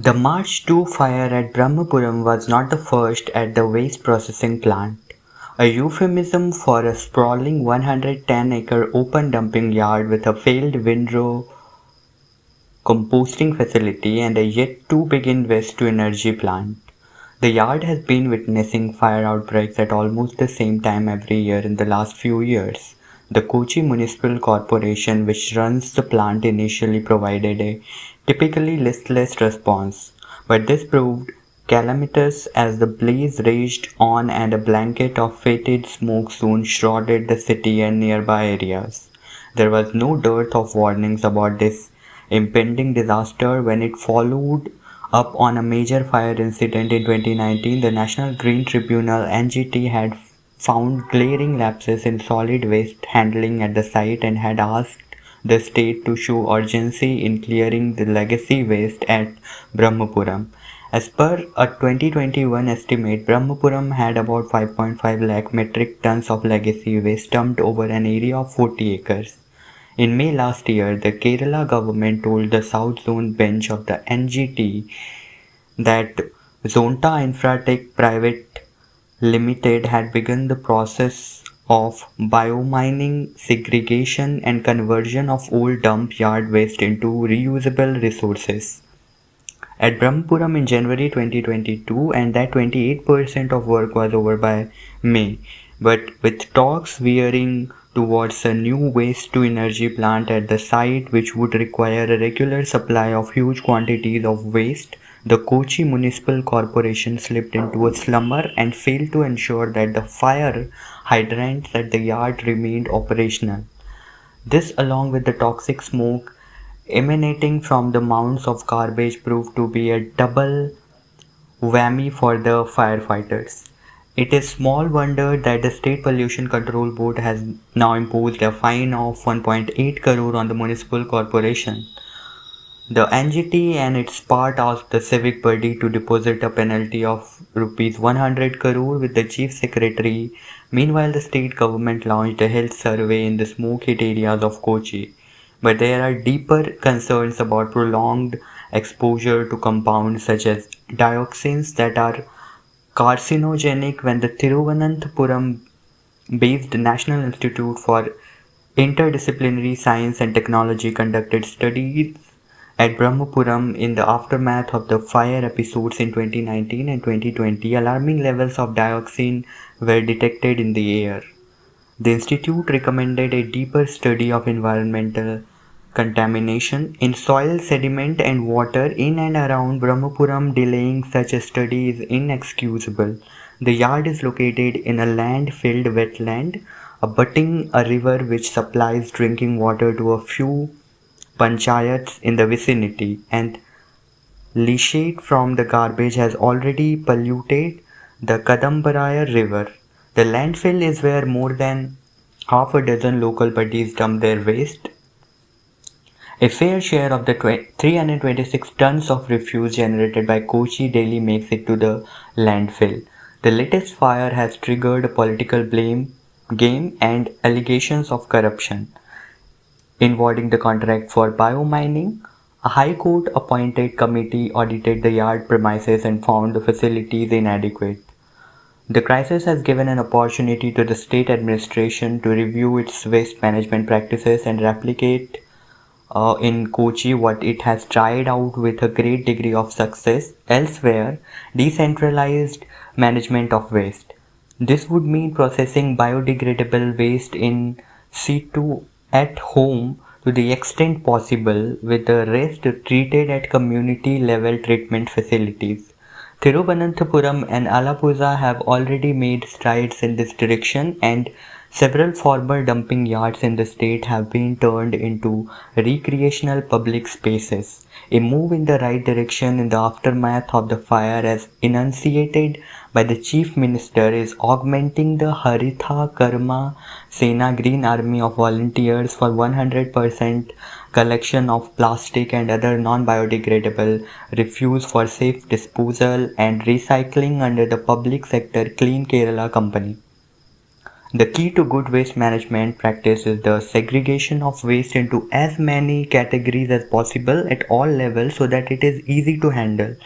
The March 2 fire at Brahmapuram was not the first at the waste processing plant, a euphemism for a sprawling 110-acre open dumping yard with a failed windrow composting facility and a yet-to-begin waste-to-energy plant. The yard has been witnessing fire outbreaks at almost the same time every year in the last few years. The Kochi Municipal Corporation, which runs the plant, initially provided a typically listless response, but this proved calamitous as the blaze raged on and a blanket of fetid smoke soon shrouded the city and nearby areas. There was no dearth of warnings about this impending disaster when it followed up on a major fire incident in 2019, the National Green Tribunal NGT had found glaring lapses in solid waste handling at the site and had asked the state to show urgency in clearing the legacy waste at Brahmapuram. As per a 2021 estimate, Brahmapuram had about 5.5 lakh metric tons of legacy waste dumped over an area of 40 acres. In May last year, the Kerala government told the South Zone bench of the NGT that Zonta Infratech Private Limited had begun the process of biomining, segregation and conversion of old dump yard waste into reusable resources. At Brahmapuram in January 2022 and that 28% of work was over by May, but with talks veering towards a new waste to energy plant at the site which would require a regular supply of huge quantities of waste, the Kochi Municipal Corporation slipped into a slumber and failed to ensure that the fire hydrants at the yard remained operational. This along with the toxic smoke emanating from the mounds of garbage proved to be a double whammy for the firefighters. It is small wonder that the State Pollution Control Board has now imposed a fine of 1.8 crore on the municipal corporation. The NGT and its part asked the civic body to deposit a penalty of rupees 100 crore with the chief secretary. Meanwhile, the state government launched a health survey in the smoke hit areas of Kochi. But there are deeper concerns about prolonged exposure to compounds such as dioxins that are carcinogenic when the Thiruvananthapuram based National Institute for Interdisciplinary Science and Technology conducted studies at Brahmapuram in the aftermath of the fire episodes in 2019 and 2020, alarming levels of dioxin were detected in the air. The institute recommended a deeper study of environmental contamination in soil, sediment and water in and around Brahmapuram delaying such a study is inexcusable. The yard is located in a land-filled wetland abutting a river which supplies drinking water to a few panchayats in the vicinity and leachate from the garbage has already polluted the Kadambrayar river. The landfill is where more than half a dozen local bodies dump their waste a fair share of the 326 tons of refuse generated by Kochi daily makes it to the landfill. The latest fire has triggered a political blame game and allegations of corruption. Involving the contract for biomining, a High Court appointed committee audited the yard premises and found the facilities inadequate. The crisis has given an opportunity to the state administration to review its waste management practices and replicate uh, in Kochi what it has tried out with a great degree of success elsewhere decentralized management of waste. This would mean processing biodegradable waste in situ at home to the extent possible with the rest treated at community level treatment facilities. Thiruvananthapuram and Alappuzha have already made strides in this direction and Several former dumping yards in the state have been turned into recreational public spaces, a move in the right direction in the aftermath of the fire as enunciated by the Chief Minister is augmenting the Haritha Karma Sena Green Army of volunteers for 100% collection of plastic and other non-biodegradable refuse for safe disposal and recycling under the public sector Clean Kerala Company. The key to good waste management practice is the segregation of waste into as many categories as possible at all levels so that it is easy to handle.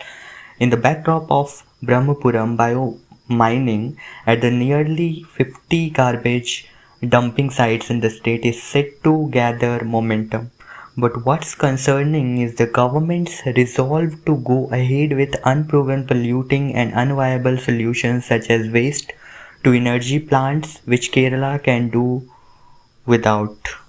In the backdrop of Brahmapuram bio-mining at the nearly 50 garbage dumping sites in the state is set to gather momentum. But what's concerning is the government's resolve to go ahead with unproven polluting and unviable solutions such as waste to energy plants which Kerala can do without.